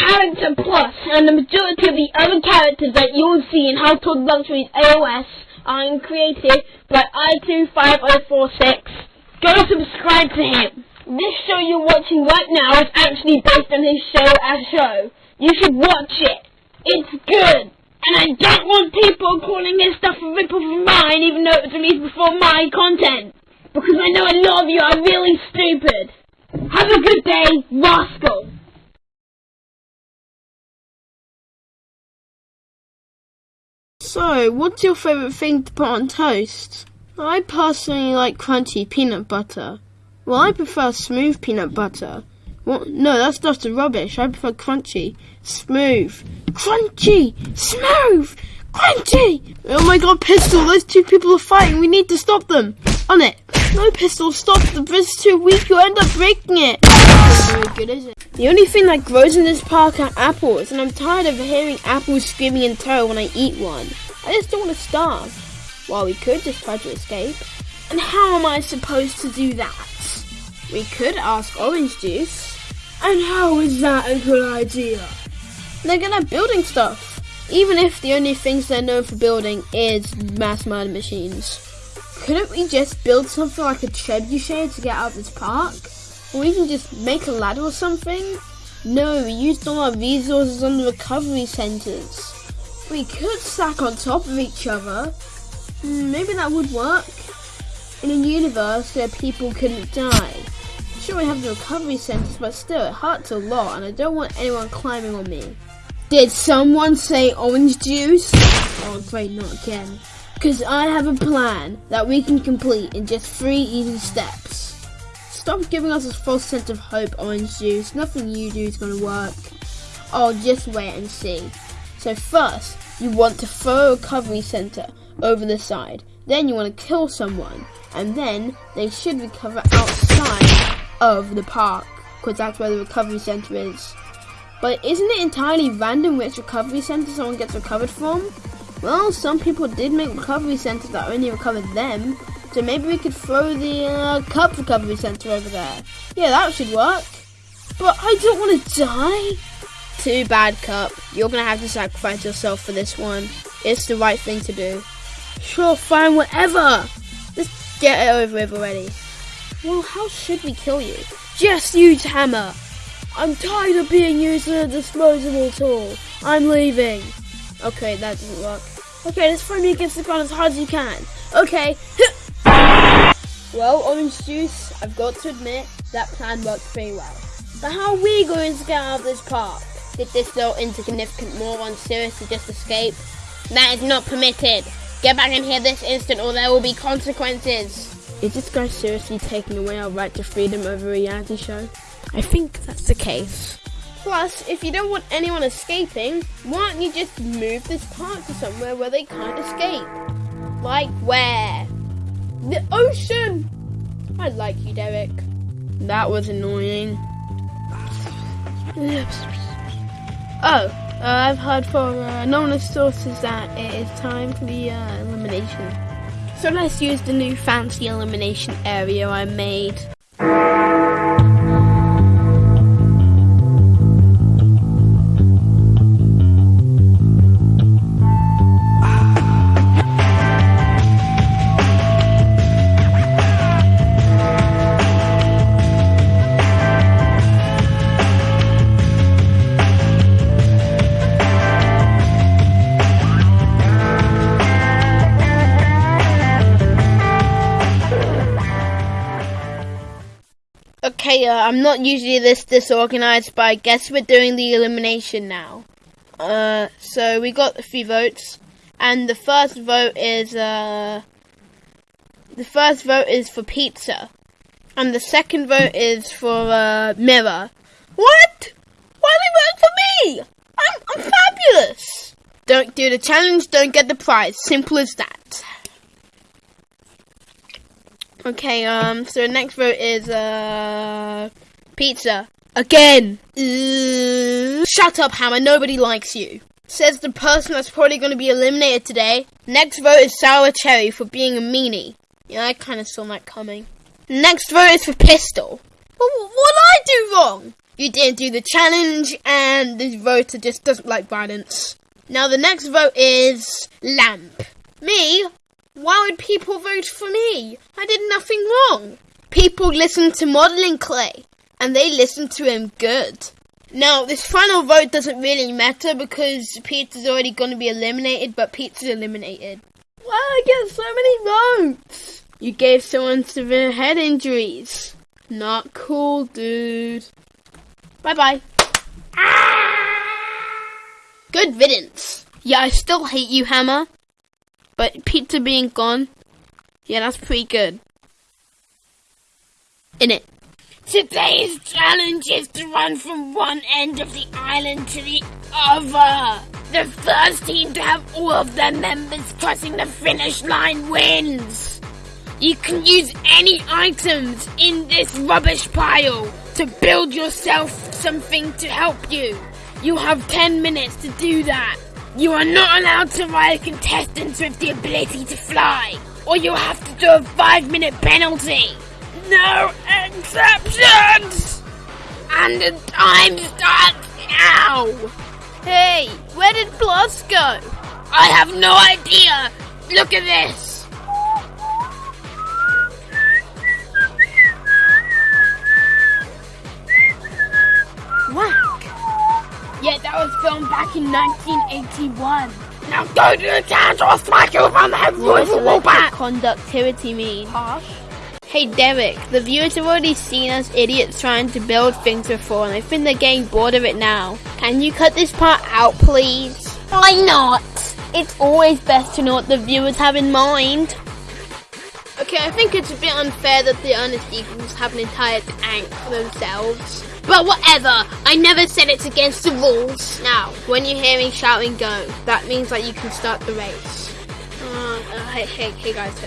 Character Plus, and the majority of the other characters that you'll see in Household Luxuries AOS are created by I25046. Go subscribe to him. This show you're watching right now is actually based on his show as show. You should watch it. It's good. And I don't want people calling his stuff a rip-off of mine even though it was released before my content. Because I know a lot of you are really stupid. Have a good day, Rascal. So, what's your favourite thing to put on toast? I personally like crunchy peanut butter. Well, I prefer smooth peanut butter. Well, no, that's just rubbish. I prefer crunchy, smooth, crunchy, smooth, crunchy. Oh my god, Pistol, those two people are fighting. We need to stop them. On it. No, Pistol, stop. The bridge too weak. You'll end up breaking it. Very good, is it? The only thing that grows in this park are apples, and I'm tired of hearing apples screaming in terror when I eat one. I just don't want to starve. Well, we could just try to escape. And how am I supposed to do that? We could ask Orange Juice. And how is that a good idea? They're good at building stuff. Even if the only things they're known for building is mass murder machines. Couldn't we just build something like a trebuchet to get out of this park? Or even just make a ladder or something? No, we used all our resources on the recovery centers. We could stack on top of each other. Hmm, Maybe that would work. In a universe where people couldn't die. Sure, we have the recovery centers, but still, it hurts a lot, and I don't want anyone climbing on me. Did someone say orange juice? Oh, great, not again. Because I have a plan that we can complete in just three easy steps. Stop giving us a false sense of hope, Orange Juice. Nothing you do is going to work. Oh, just wait and see. So first, you want to throw a recovery center over the side. Then you want to kill someone. And then they should recover outside of the park. Because that's where the recovery center is. But isn't it entirely random which recovery center someone gets recovered from? Well, some people did make recovery centers that only recovered them. So maybe we could throw the uh, cup recovery center over there. Yeah, that should work. But I don't want to die. Too bad, Cup. You're gonna have to sacrifice yourself for this one. It's the right thing to do. Sure, fine, whatever. Just get it over with already. Well, how should we kill you? Just use hammer. I'm tired of being used as a disposable tool. I'm leaving. Okay, that didn't work. Okay, just throw me against the ground as hard as you can. Okay. well, orange juice, I've got to admit, that plan worked pretty well. But how are we going to get out of this park? Did this little insignificant moron seriously just escape? That is not permitted. Get back in here this instant or there will be consequences. Is this guy seriously taking away our right to freedom over a reality show? I think that's the case. Plus, if you don't want anyone escaping, why don't you just move this park to somewhere where they can't escape? Like where? The ocean! I like you, Derek. That was annoying. Oh, uh, I've heard from uh, anonymous sources that it is time for the uh, elimination. So let's use the new fancy elimination area I made. Okay, uh, I'm not usually this disorganized, but I guess we're doing the elimination now. Uh, so we got a few votes, and the first vote is uh, the first vote is for pizza, and the second vote is for uh, mirror. What? Why they voting for me? I'm I'm fabulous. Don't do the challenge, don't get the prize. Simple as that. Okay, um, so the next vote is, uh, pizza. Again! Shut up, Hammer, nobody likes you. Says the person that's probably going to be eliminated today. Next vote is Sour Cherry for being a meanie. Yeah, I kind of saw that coming. Next vote is for Pistol. What did I do wrong? You didn't do the challenge, and this voter just doesn't like violence. Now the next vote is Lamp. Me? Why would people vote for me? I did nothing wrong. People listen to modeling clay, and they listen to him good. Now, this final vote doesn't really matter because Pete's already going to be eliminated, but Pete's eliminated. Wow, I get so many votes! You gave someone severe head injuries. Not cool, dude. Bye bye. Ah! Good riddance. Yeah, I still hate you, Hammer. But pizza being gone, yeah, that's pretty good. In it. Today's challenge is to run from one end of the island to the other. The first team to have all of their members crossing the finish line wins. You can use any items in this rubbish pile to build yourself something to help you. You have 10 minutes to do that. You are not allowed to ride contestants with the ability to fly, or you'll have to do a 5 minute penalty. No exceptions! And the time starts now! Hey, where did Plus go? I have no idea! Look at this! Back in 1981. Now go to the town or smack you from the head What with does a wall electric bat! conductivity mean? Harsh. Hey Derek, the viewers have already seen us idiots trying to build things before and I think they're getting bored of it now. Can you cut this part out please? Why not? It's always best to know what the viewers have in mind. Okay, I think it's a bit unfair that the Honest Eagles have an entire tank for themselves. But whatever, I never said it's against the rules. Now, when you hear me shouting go, that means that you can start the race. Uh, hey, hey, hey guys.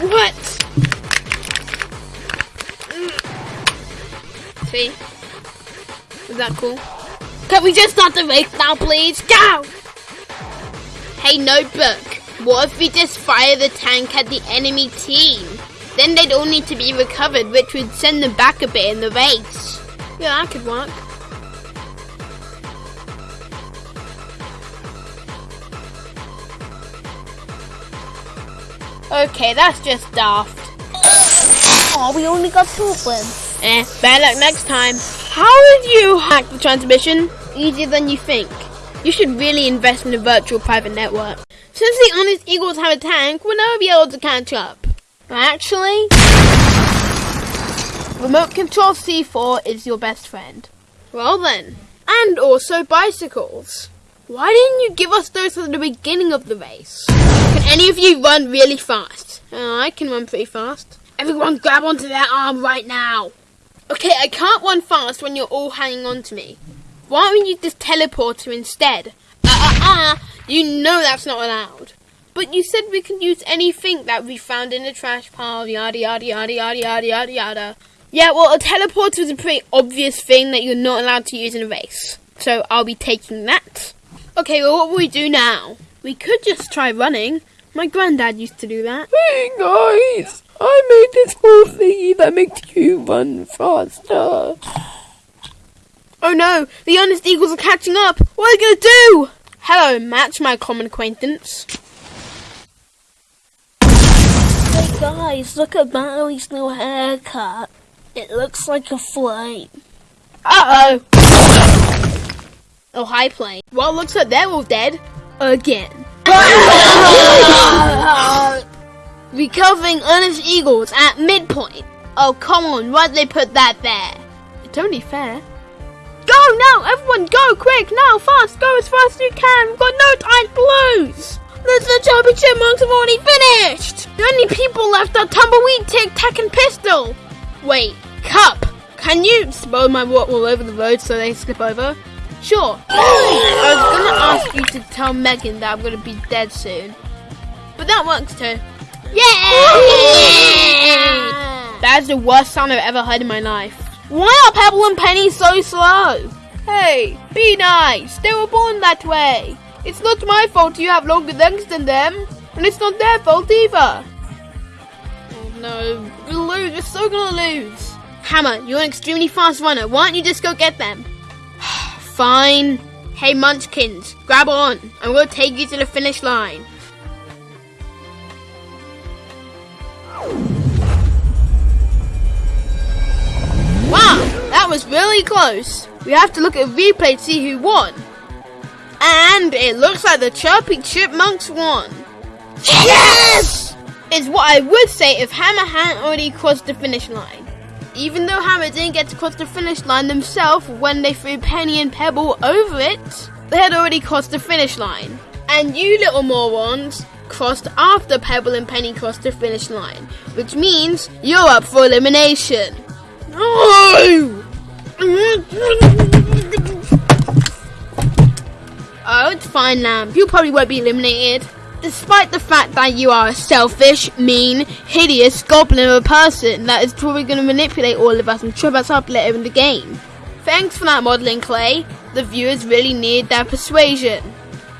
What? See? Is that cool? Can we just start the race now, please? Go! Notebook. What if we just fire the tank at the enemy team? Then they'd all need to be recovered, which would send them back a bit in the race. Yeah, that could work. Okay, that's just daft. Oh, we only got two of them. Eh, better luck next time. How did you hack the transmission? Easier than you think. You should really invest in a virtual private network. Since the Honest Eagles have a tank, we'll never be able to catch up. Actually, Remote Control C4 is your best friend. Well then. And also bicycles. Why didn't you give us those at the beginning of the race? Can any of you run really fast? Uh, I can run pretty fast. Everyone grab onto their arm right now. Okay, I can't run fast when you're all hanging on to me. Why don't we use this teleporter instead? Uh uh uh! You know that's not allowed. But you said we can use anything that we found in the trash pile, yada yada yada yada yada yada yada. Yeah, well, a teleporter is a pretty obvious thing that you're not allowed to use in a race. So I'll be taking that. Okay, well, what will we do now? We could just try running. My granddad used to do that. Hey guys, I made this whole thingy that makes you run faster. Oh no, the honest eagles are catching up. What are we gonna do? Hello, Match, my common acquaintance. Hey guys, look at Mallory's new haircut. It looks like a flame. Uh oh. Oh, hi, plane. Well, looks like they're all dead. Again. Recovering honest eagles at midpoint. Oh, come on, why'd they put that there? It's only fair. Now, everyone, go quick now, fast, go as fast as you can. We've got no time to lose. The championship marks have already finished. The only people left are tumbleweed, tic tac, and pistol. Wait, cup. Can you spill my water all over the road so they slip over? Sure. I was gonna ask you to tell Megan that I'm gonna be dead soon, but that works too. Yeah! That is the worst sound I've ever heard in my life. Why are Pebble and Penny so slow? Hey, be nice. They were born that way. It's not my fault you have longer legs than them, and it's not their fault either. Oh no, we'll lose. We're so gonna lose. Hammer, you're an extremely fast runner. Why don't you just go get them? Fine. Hey, Munchkins, grab on. I'm gonna take you to the finish line. Wow, that was really close. We have to look at replay to see who won. And it looks like the Chirpy Chipmunks won. Yes! Is what I would say if Hammer hadn't already crossed the finish line. Even though Hammer didn't get to cross the finish line themselves when they threw Penny and Pebble over it, they had already crossed the finish line. And you little morons crossed after Pebble and Penny crossed the finish line, which means you're up for elimination. No! Oh, it's fine, Lamp. You probably won't be eliminated. Despite the fact that you are a selfish, mean, hideous goblin of a person that is probably going to manipulate all of us and trip us up later in the game. Thanks for that modelling, Clay. The viewers really need that persuasion.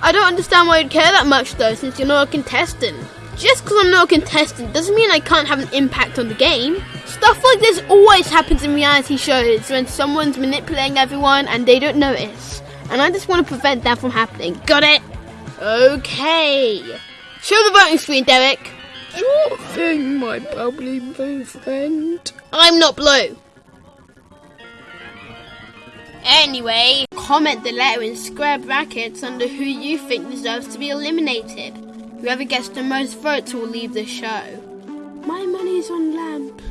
I don't understand why you'd care that much though, since you're not a contestant. Just because I'm not a contestant doesn't mean I can't have an impact on the game. Stuff like this always happens in reality shows when someone's manipulating everyone and they don't notice. And I just want to prevent that from happening. Got it? Okay. Show the voting screen, Derek. Sure thing, my bubbly blue friend. I'm not blue. Anyway, comment the letter in square brackets under who you think deserves to be eliminated. Whoever gets the most votes will leave the show. My money's on Lamp.